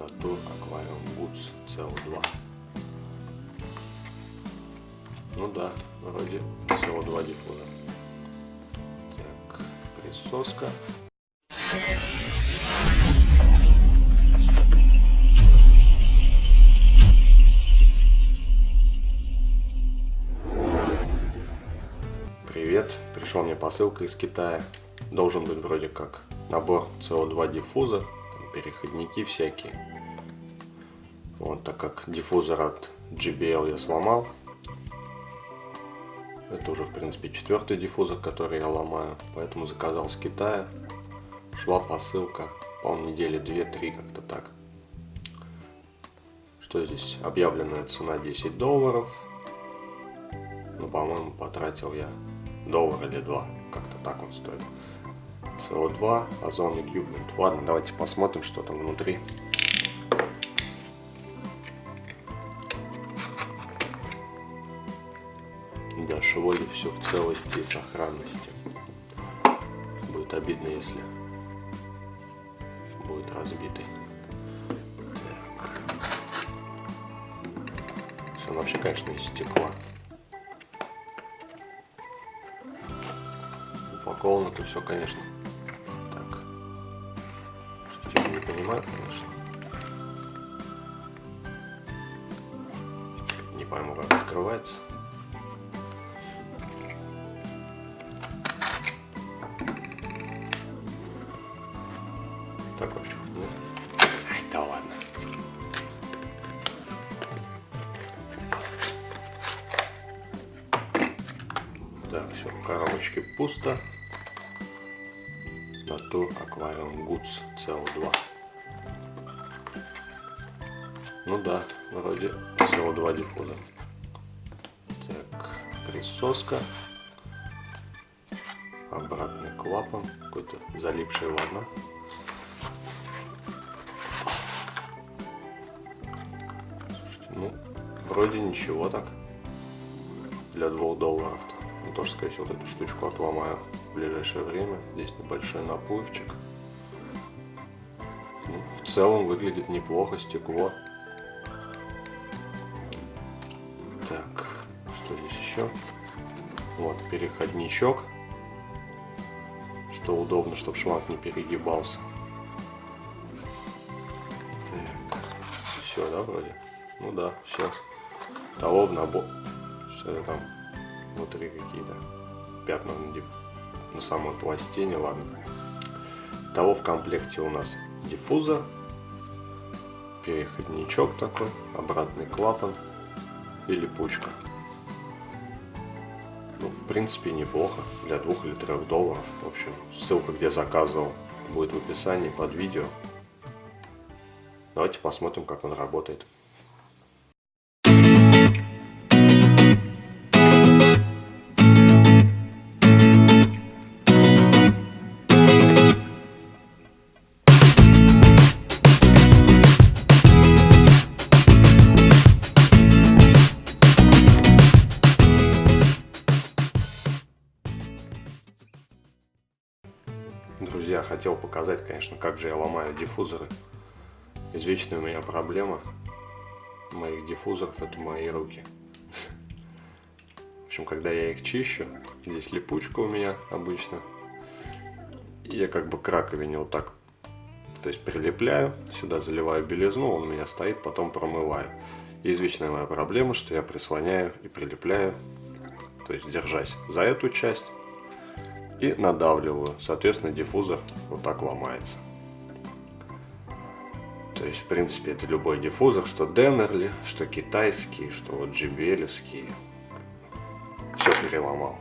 Natur Aquarium Goods CO2. Ну да, вроде CO2 диффузор. Так, присоска. Привет, пришла мне посылка из Китая. Должен быть вроде как набор CO2 диффуза, переходники всякие. Вот, так как диффузор от JBL я сломал. Это уже, в принципе, четвертый диффузор, который я ломаю. Поэтому заказал с Китая. Шла посылка, по недели 2-3, как-то так. Что здесь? Объявленная цена 10 долларов. Ну, по-моему, потратил я доллар или два. Как-то так он стоит. CO2, озон Equipment. Ладно, давайте посмотрим, что там внутри. Да, шволи все в целости и сохранности. Будет обидно, если будет разбитый. Так. Все вообще, конечно, из стекла. Упаковано это все, конечно. Так. Что я не понимаю, конечно. Не пойму, как открывается. Так вообще нет. Ай, да ладно. Так, все, в коробочке пусто. Natur Aquarium Goods CO2. Ну да, вроде CO2 диффузор. Так, присоска. Обратный клапан. Какой-то залипший, ладно. Слушайте, ну, вроде ничего так. Для двух долларов. Ну, тоже, скорее всего, вот эту штучку отломаю в ближайшее время. Здесь небольшой наплывчик. Ну, в целом выглядит неплохо стекло. Так, что здесь еще? Вот, переходничок. Что удобно, чтобы шланг не перегибался. Так, все, да, вроде? Ну да, все. В набор. Что это там? Внутри какие-то пятна на, на самой пластине, ладно. Того в комплекте у нас диффузор, переходничок такой, обратный клапан и липучка. Ну, в принципе, неплохо для двух или трех долларов. В общем, ссылка, где заказывал, будет в описании под видео. Давайте посмотрим, как он работает. Хотел показать, конечно, как же я ломаю диффузоры. Извечная у меня проблема моих диффузоров это мои руки. В общем, когда я их чищу, здесь липучка у меня обычно. Я как бы к раковине вот так, то есть прилепляю, сюда заливаю белизну, он у меня стоит, потом промываю. И извечная моя проблема, что я прислоняю и прилепляю, то есть держась за эту часть, и надавливаю. Соответственно, диффузор вот так ломается. То есть, в принципе, это любой диффузор, что Денерли, что китайский, что вот JBL-овский. Все переломал.